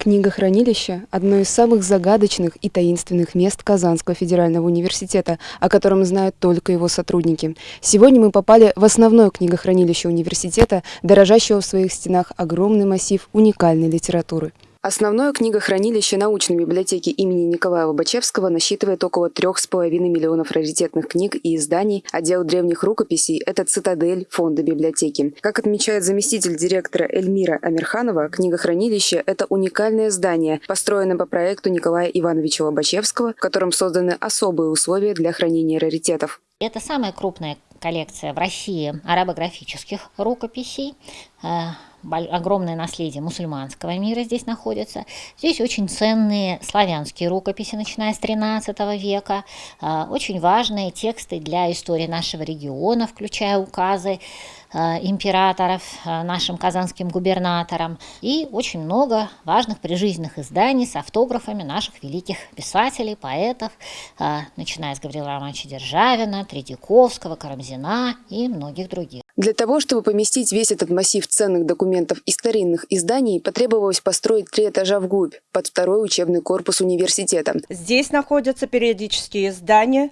Книгохранилище – одно из самых загадочных и таинственных мест Казанского федерального университета, о котором знают только его сотрудники. Сегодня мы попали в основное книгохранилище университета, дорожащего в своих стенах огромный массив уникальной литературы. Основное книгохранилище научной библиотеки имени Николая Лобачевского насчитывает около трех с половиной миллионов раритетных книг и изданий. Отдел древних рукописей – это цитадель фонда библиотеки. Как отмечает заместитель директора Эльмира Амирханова, книгохранилище – это уникальное здание, построенное по проекту Николая Ивановича Лобачевского, в котором созданы особые условия для хранения раритетов. Это самая крупная коллекция в России арабографических рукописей э, огромное наследие мусульманского мира здесь находится. Здесь очень ценные славянские рукописи, начиная с XIII века, а, очень важные тексты для истории нашего региона, включая указы а, императоров а, нашим казанским губернаторам и очень много важных прижизненных изданий с автографами наших великих писателей, поэтов, начиная с Гаврила Романовича Державина, Тредяковского, Карамзина и многих других. Для того, чтобы поместить весь этот массив ценных документов и старинных изданий, потребовалось построить три этажа вглубь, под второй учебный корпус университета. Здесь находятся периодические издания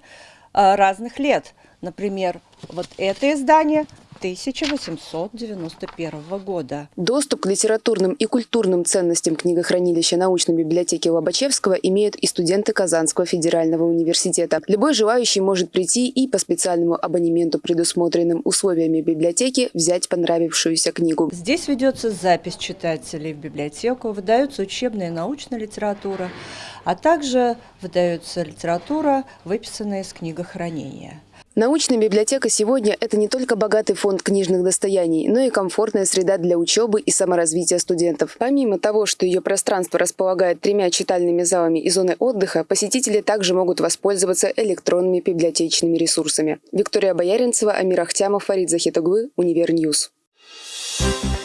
а, разных лет. Например, вот это издание 1891 года. Доступ к литературным и культурным ценностям книгохранилища научной библиотеки Лобачевского имеют и студенты Казанского федерального университета. Любой желающий может прийти и по специальному абонементу, предусмотренным условиями библиотеки, взять понравившуюся книгу. Здесь ведется запись читателей в библиотеку, выдается учебная и научная литература, а также выдается литература, выписанная из книгохранения. Научная библиотека сегодня – это не только богатый фонд книжных достояний, но и комфортная среда для учебы и саморазвития студентов. Помимо того, что ее пространство располагает тремя читальными залами и зоной отдыха, посетители также могут воспользоваться электронными библиотечными ресурсами. Виктория Бояринцева, Амир Ахтямов, Фарид Захитоглы, Univer News. Thank you